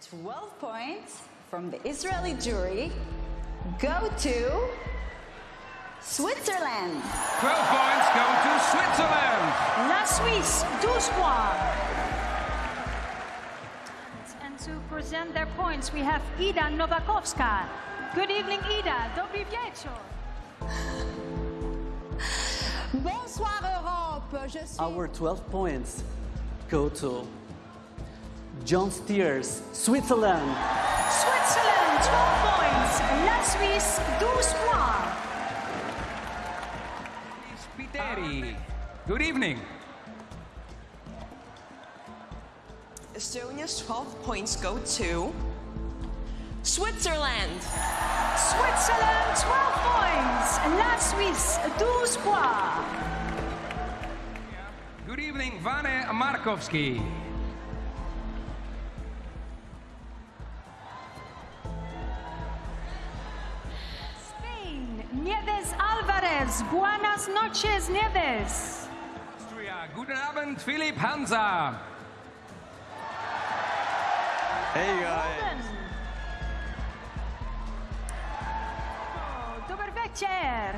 12 points from the Israeli jury go to Switzerland. 12 points go to Switzerland. La Suisse, 12 points. And to present their points, we have Ida Nowakowska. Good evening, Ida. Dobry wieczór. Bonsoir Europe. Our 12 points go to John Steers, Switzerland. Switzerland, 12 points. La Suisse, 12 points. Spiteri. Good evening. Estonia's 12 points go to Switzerland. Switzerland, 12 points. La Suisse, 12 points. Good evening, Vane Markovski. Alvarez. Buenas noches, Nieves. Austria. Guten Abend, Philipp Hansa. Hey guys. Polen. Oh, Dobry wieczór.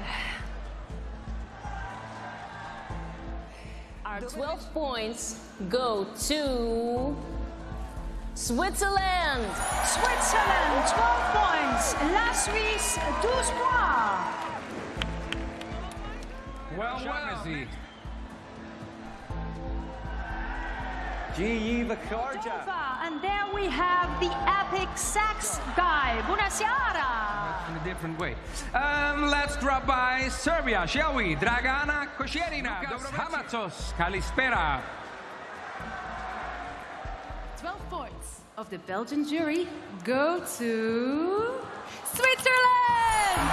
Our 12 points go to Switzerland. Switzerland, 12 points. La Suisse, 12 points. Well, well. G.E. Vakarja. Dova, And there we have the epic sax guy. Bunasiara. In a different way. Um, let's drop by Serbia, shall we? Dragana Kosjerina, Lukas Hamatsos, Kalispera. 12 points of the Belgian jury go to Switzerland!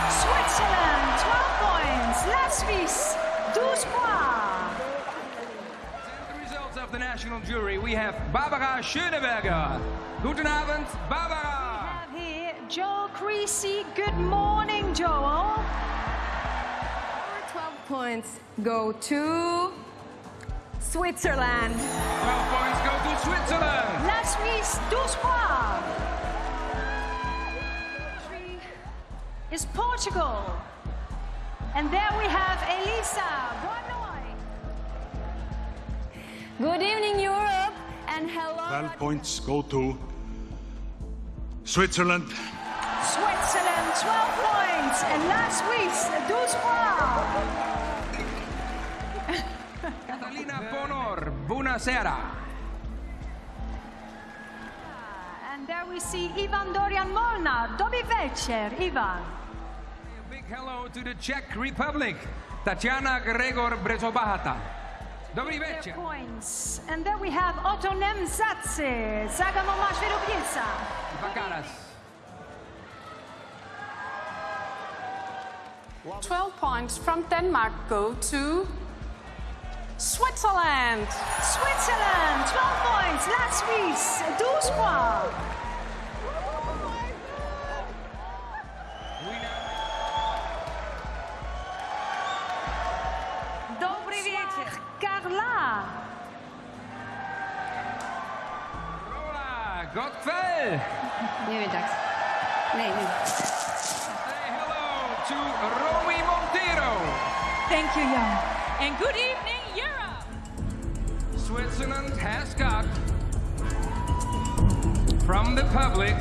Switzerland, 12 points. La Suisse, 12 points. The results of the national jury, we have Barbara Schöneberger. Guten Abend, Barbara. We have here Joel Creasey. Good morning, Joel. Our 12 points go to Switzerland. 12 points go to Switzerland. La Suisse, 12 points. Three Is Portugal. And there we have Elisa Bonoy. Good evening, Europe, and hello. 12 points go to Switzerland. Switzerland, 12 points. And La Suisse, 12 points. Catalina Bonor, buonasera. And there we see Ivan Dorian Molnar. Dobry wieczór, Ivan. A big hello to the Czech Republic, Tatiana Gregor Brzobohatá. Dobry Their večer. points. And there we have Otto Nemzatse, Zagamo Mashvirubica. Bakaras. 12 points from Denmark go to Switzerland. Switzerland, 12 points. La Suisse, 12 points. Carla. Rola Gottfell. Nie wiem, tak. Nie, nie. Say hello to Romy Montero. Thank you, Jan. And good evening, Europe. Switzerland has got from the public